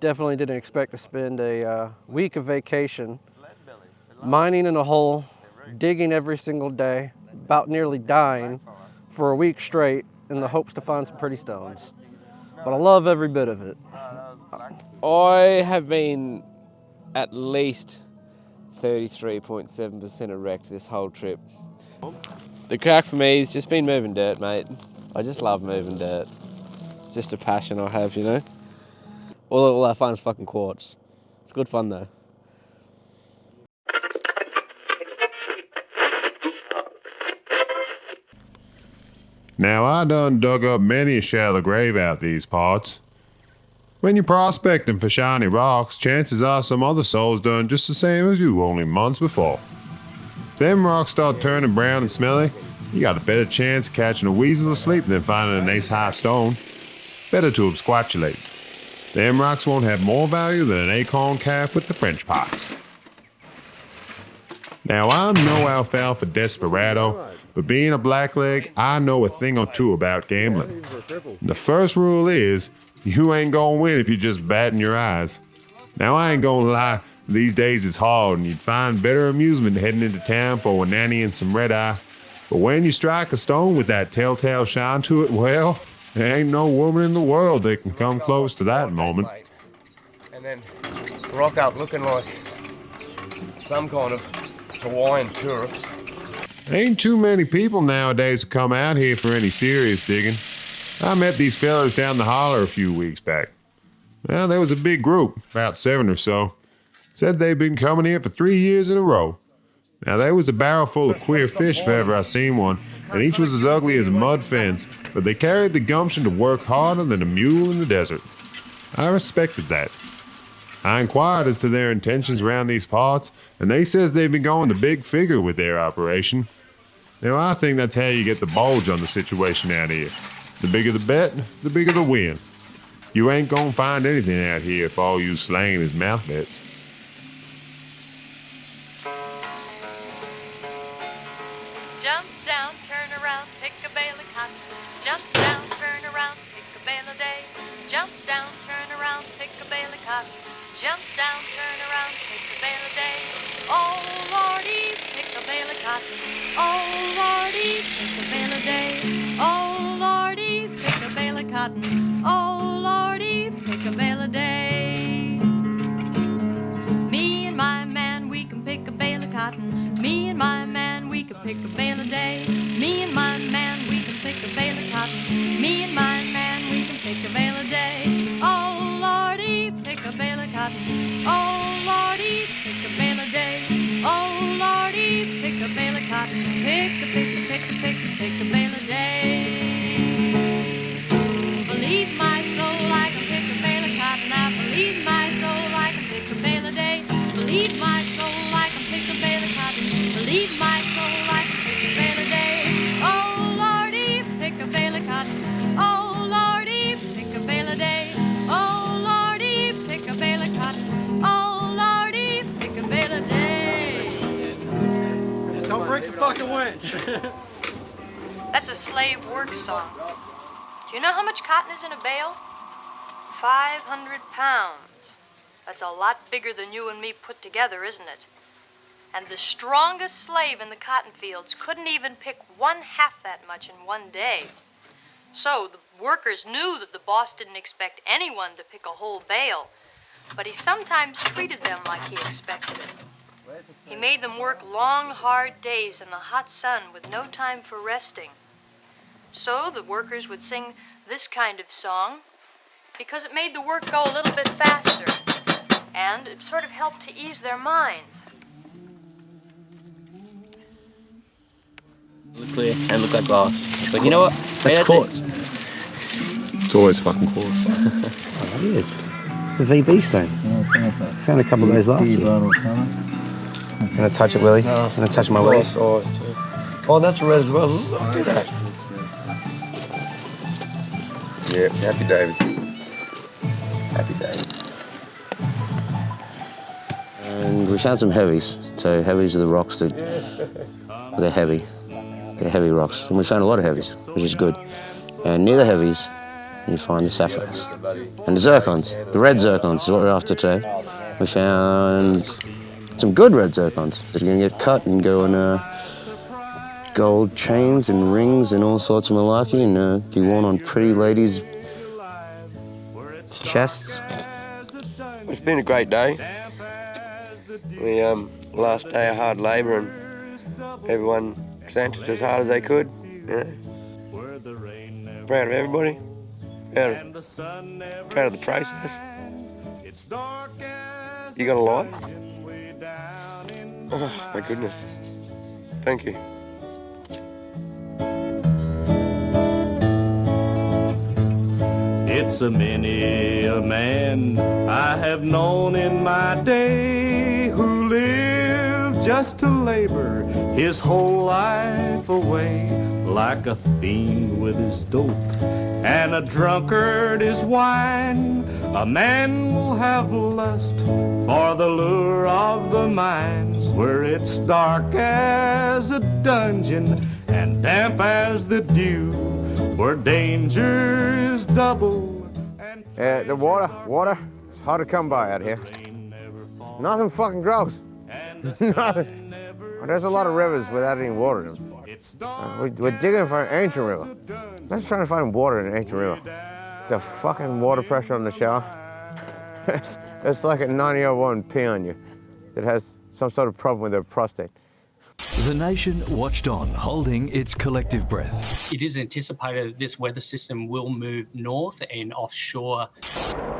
Definitely didn't expect to spend a uh, week of vacation mining in a hole, digging every single day, about nearly dying for a week straight in the hopes to find some pretty stones. But I love every bit of it. I have been at least 33.7% erect this whole trip. The crack for me has just been moving dirt, mate. I just love moving dirt. It's just a passion I have, you know? All, all I find is fucking quartz. It's good fun though. Now, I done dug up many a shallow grave out these parts. When you're prospecting for shiny rocks, chances are some other souls done just the same as you only months before. If them rocks start turning brown and smelly, you got a better chance of catching a weasel asleep than finding a nice high stone. Better to absquatulate. Them rocks won't have more value than an acorn calf with the French pox. Now, I'm no alfalfa desperado, but being a blackleg, I know a thing or two about gambling. The first rule is you ain't gonna win if you're just batting your eyes. Now, I ain't gonna lie, these days it's hard and you'd find better amusement heading into town for a nanny and some red eye. But when you strike a stone with that telltale shine to it, well, there ain't no woman in the world that can come close to that moment. And then rock out looking like some kind of Hawaiian tourist. Ain't too many people nowadays who come out here for any serious digging. I met these fellas down the holler a few weeks back. Well, there was a big group, about seven or so. Said they'd been coming here for three years in a row. Now, there was a barrel full of queer fish if ever I seen one, and each was as ugly as a mud fence, but they carried the gumption to work harder than a mule in the desert. I respected that. I inquired as to their intentions around these parts, and they says they've been going the big figure with their operation. Now, I think that's how you get the bulge on the situation out here. The bigger the bet, the bigger the win. You ain't gonna find anything out here if all you slaying is mouth bets. Oh Lordy, pick a bale a day. Oh Lordy, pick a bale of cotton. Oh Lordy, pick a bale a day. Me and my man, we can pick a bale of cotton. Me and my man, we can pick a bale a day. Me and my man, we can pick a bale of cotton. Pick a, pick a, pick a, pick fucking. That's a slave work song. Do you know how much cotton is in a bale? 500 pounds. That's a lot bigger than you and me put together, isn't it? And the strongest slave in the cotton fields couldn't even pick one half that much in one day. So the workers knew that the boss didn't expect anyone to pick a whole bale, but he sometimes treated them like he expected it. He made them work long, hard days in the hot sun with no time for resting. So the workers would sing this kind of song because it made the work go a little bit faster and it sort of helped to ease their minds. Look clear and look like glass. But you know what? That's Made quartz. It's always fucking quartz. Oh, it is. It's the VB stone. Found a couple of those last year. Gonna touch it, Willie. Gonna touch my Willie. Oh, that's red as well. Look at that. Yeah, happy David. Happy David. And we found some heavies. So heavies are the rocks that they're heavy. They're heavy rocks. And we found a lot of heavies, which is good. And near the heavies, you find the sapphires. And the zircons, the red zircons is what we're after today. We found some good red zircons that are going to get cut and go in uh, gold chains and rings and all sorts of malarkey and uh, be worn on pretty ladies' chests. It's been a great day. We um, last day of hard labour and everyone sent as hard as they could. Yeah. Proud of everybody. Proud of, proud of the process. You got a light? Oh my goodness. Thank you. It's a many a man I have known in my day who lived just to labor his whole life away like a fiend with his dope and a drunkard is wine. A man will have lust for the lure of the mines where it's dark as a dungeon and damp as the dew where danger is double and Uh, the water, water, it's hard to come by out here. Nothing fucking grows. Nothing. There's a lot of rivers without any water in them. Uh, we, we're digging for an ancient river. Let's try to find water in an ancient river. The fucking water pressure on the shower. it's, it's like a 901P on you that has some sort of problem with their prostate. The nation watched on, holding its collective breath. It is anticipated that this weather system will move north and offshore.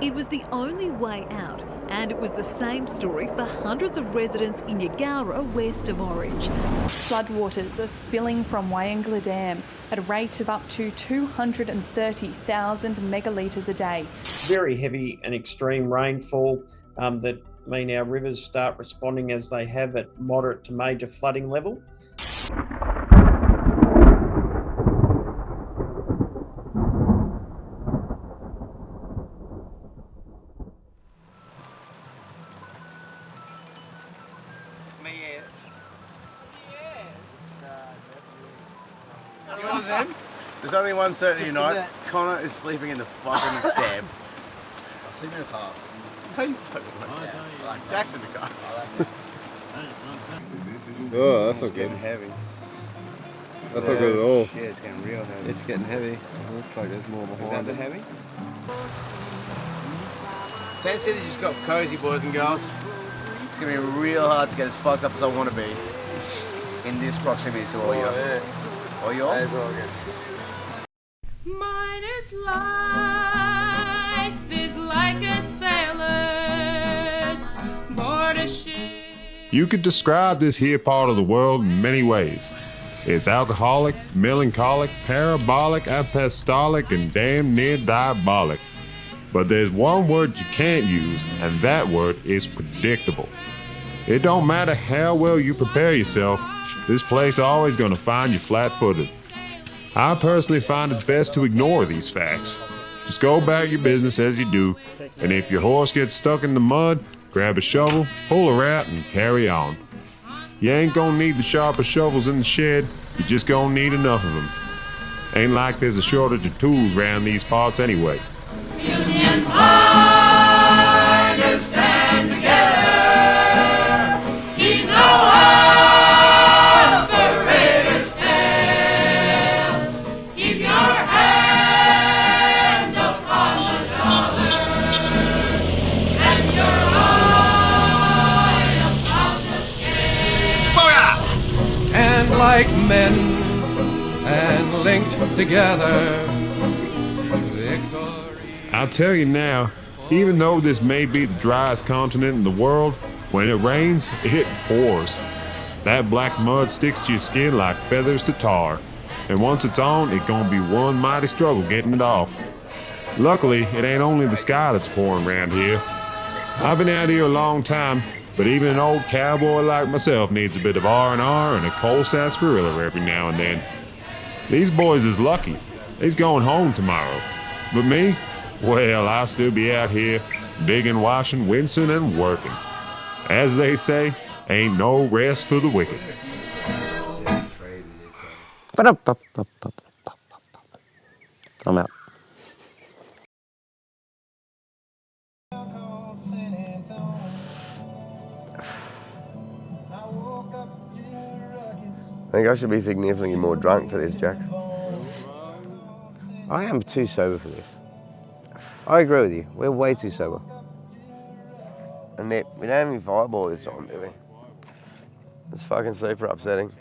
It was the only way out, and it was the same story for hundreds of residents in Eugowra west of Orange. Floodwaters are spilling from Wyangla Dam at a rate of up to 230,000 megalitres a day. Very heavy and extreme rainfall um, that mean our rivers start responding as they have at moderate to major flooding level. There's only one certainty tonight. Connor is sleeping in the fucking cab. Sleeping in the car. No, you fucking like Jack's in the car. Oh, that's not good. getting heavy. That's not good at all. Shit, it's getting real heavy. It's getting heavy. It Looks like there's more behind. Is behind that the heavy? Tent City's just got cozy, boys and girls. It's gonna be real hard to get as fucked up as I want to be in this proximity to all oh, you. All you all? Mine is life You could describe this here part of the world in many ways. It's alcoholic, melancholic, parabolic, apostolic, and damn near diabolic. But there's one word you can't use, and that word is predictable. It don't matter how well you prepare yourself, this place always gonna find you flat-footed. I personally find it best to ignore these facts. Just go about your business as you do, and if your horse gets stuck in the mud, grab a shovel, pull her out, and carry on. You ain't gonna need the sharpest shovels in the shed, you just gonna need enough of them. Ain't like there's a shortage of tools around these parts anyway. Like men and linked together. I'll tell you now, even though this may be the driest continent in the world, when it rains, it pours. That black mud sticks to your skin like feathers to tar. And once it's on, it gonna be one mighty struggle getting it off. Luckily, it ain't only the sky that's pouring around here. I've been out here a long time, but even an old cowboy like myself needs a bit of R&R and a cold sarsaparilla every now and then. These boys is lucky. They's going home tomorrow. But me? Well, I'll still be out here, digging, washing, wincing, and working. As they say, ain't no rest for the wicked. I'm out. Think I should be significantly more drunk for this, Jack. I am too sober for this. I agree with you. We're way too sober. And Nick, we don't have any fireball this time, do we? It's fucking super upsetting.